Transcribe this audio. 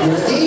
Y aquí